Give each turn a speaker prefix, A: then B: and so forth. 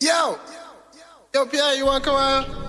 A: Yo, yo, Pierre, you wanna come out?